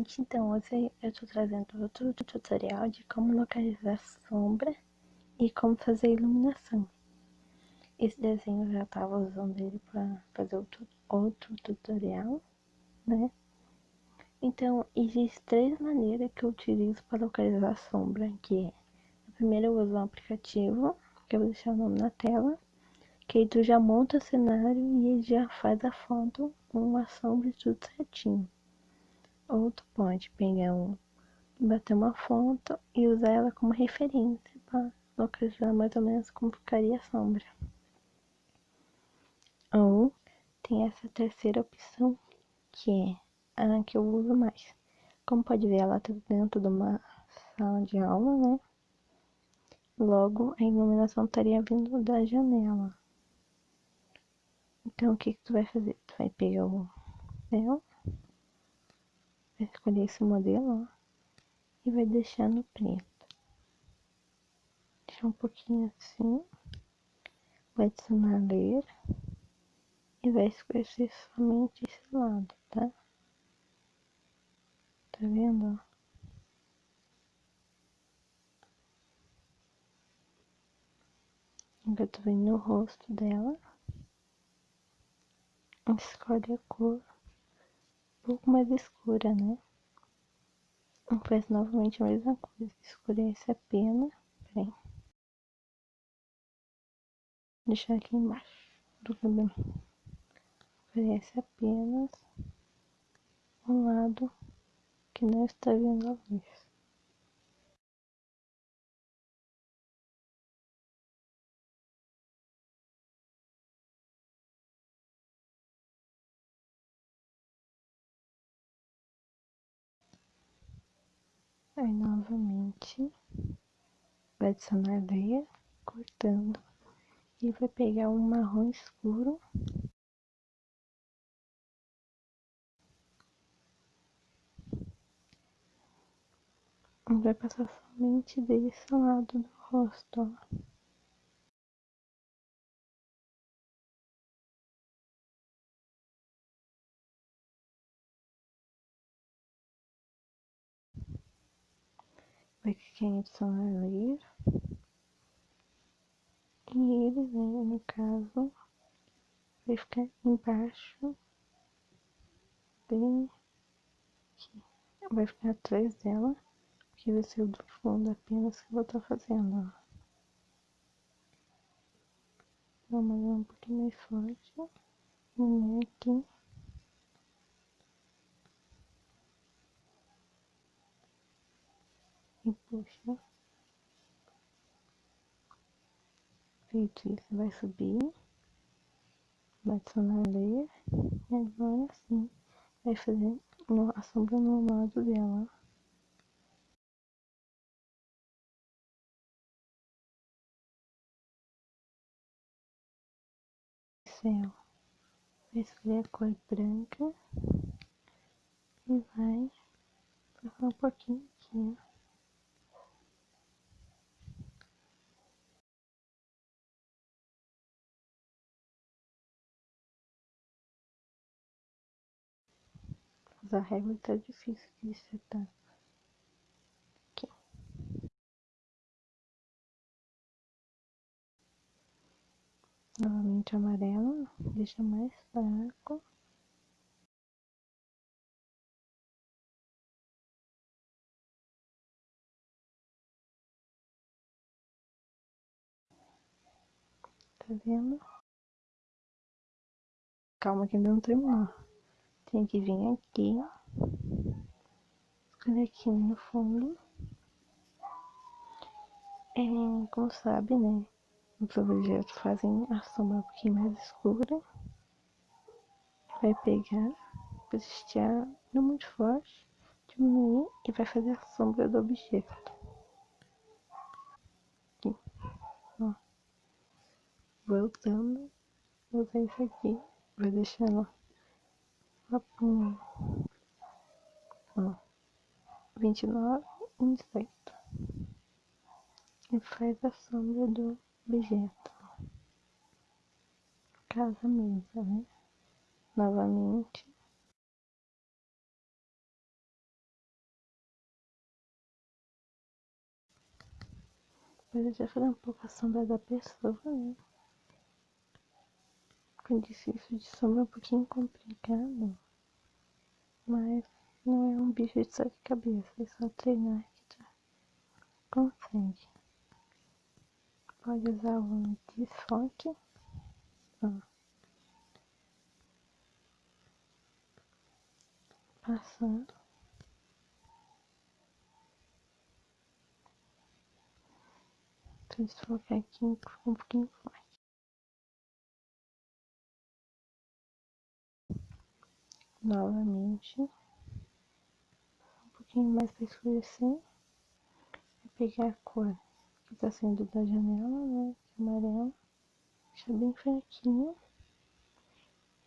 Então, hoje eu estou trazendo outro tutorial de como localizar sombra e como fazer iluminação. Esse desenho eu já estava usando ele para fazer outro, outro tutorial, né? Então, existem três maneiras que eu utilizo para localizar sombra, que é, a primeira eu uso um aplicativo, que eu vou deixar o nome na tela, que aí tu já monta o cenário e já faz a foto com uma sombra e tudo certinho. Ou tu pode pegar um, bater uma foto e usar ela como referência para localizar mais ou menos como ficaria a sombra. Ou tem essa terceira opção, que é a que eu uso mais. Como pode ver, ela tá dentro de uma sala de aula, né? Logo, a iluminação estaria vindo da janela. Então, o que, que tu vai fazer? Tu vai pegar o papel vai escolher esse modelo, ó, e vai deixar no preto. Deixar um pouquinho assim, vai adicionar ler e vai esquecer somente esse lado, tá? Tá vendo, ó? Agora tu vem no rosto dela, escolhe a cor pouco mais escura, né? Faz novamente a mesma coisa, escurece a pena, peraí. Deixar aqui embaixo do cabelo. Escurece apenas um lado que não está vendo a luz. Aí novamente vai adicionar areia, cortando, e vai pegar um marrom escuro. Vai passar somente desse lado do rosto, ó. Vai clicar em adicionar layer. E ele, né, no caso, vai ficar embaixo, bem aqui. Vai ficar atrás dela, porque vai ser o do fundo apenas que eu vou estar tá fazendo, ó. Uma um pouquinho mais forte. E aqui. E puxa. Feito isso, vai subir, vai adicionar layer, e agora sim, vai fazer a sombra no lado dela. Céu. Vai escolher a cor branca e vai passar um pouquinho aqui, ó. Usar régua tá difícil de setar. Aqui. Novamente amarelo, deixa mais fraco. Tá vendo? Calma que ainda não terminou. Tem que vir aqui, escolher aqui no fundo. É, como sabe, né? Os objetos fazem a sombra um pouquinho mais escura. Vai pegar, posicionar não muito forte, diminuir e vai fazer a sombra do objeto. Aqui, ó. Voltando, vou usar isso aqui, vai deixando Papum. vinte e nove inseto. E faz a sombra do objeto. Casa mesa, né? Novamente. Mas eu já falei um pouco a sombra da pessoa, né? Com difícil de sombra é um pouquinho complicado. Mas não é um bicho de sete cabeças, é só treinar que já consegue. Pode usar o desfoque. Ó. Passar. Desfocar aqui um pouquinho forte. Novamente. Um pouquinho mais para escurecer. Vou pegar a cor que tá saindo da janela, né? Que é amarela. Deixar bem fraquinho.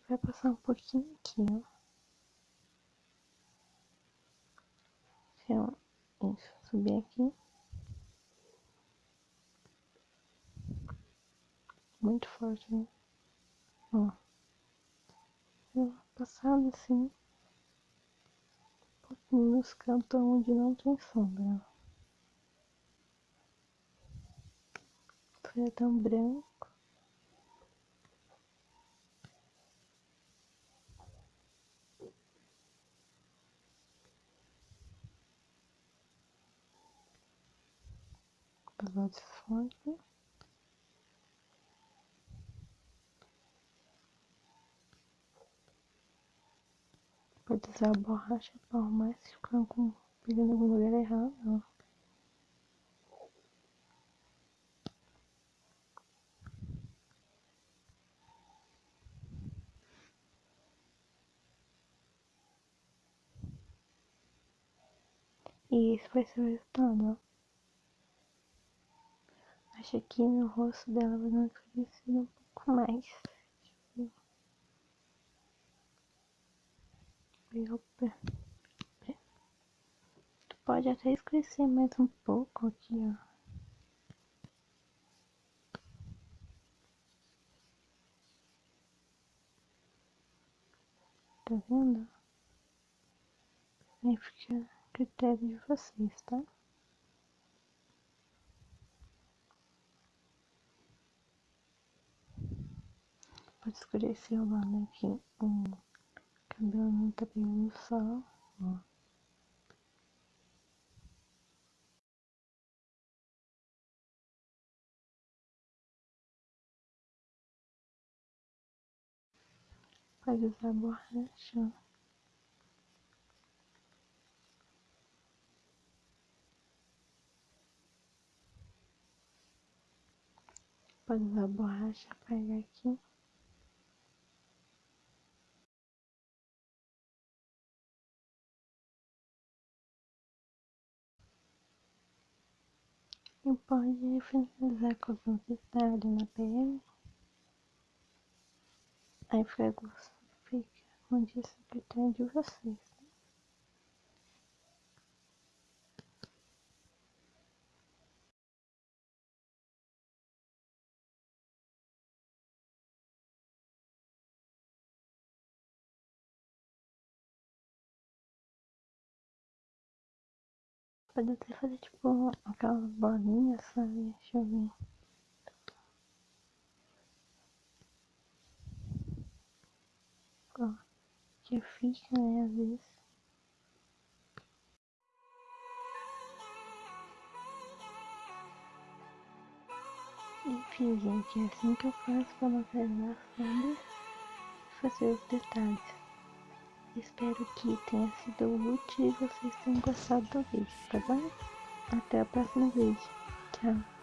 Vai passar um pouquinho aqui, ó. Então, isso, subir aqui. Muito forte, né? Ó passado assim, nos cantos onde não tem sombra. Foi tão branco. Pegar de fonte. Pode usar a borracha para arrumar se ficar com, pegando algum lugar errado. Ó. E esse vai ser o resultado, ó. Acho que no rosto dela vai dar uma um pouco mais. Tu pode até escurecer mais um pouco aqui, ó. Tá vendo? Aí fica a critério de vocês, tá? Pode escurecer o lado aqui. Um não tá pegando sol, ó. Pode usar borracha. Pode usar borracha, pegar aqui. E pode finalizar com alguns detalhes na pele. Aí fica, fica como disse, critério de vocês. Pode até fazer tipo aquelas bolinhas, sabe? Deixa eu ver. Ó, que fica, né, às vezes. Enfim, gente, é assim que eu faço para materializar sombras e fazer os detalhes. Espero que tenha sido útil e vocês tenham gostado do vídeo, tá bom? Até o próximo vídeo. Tchau.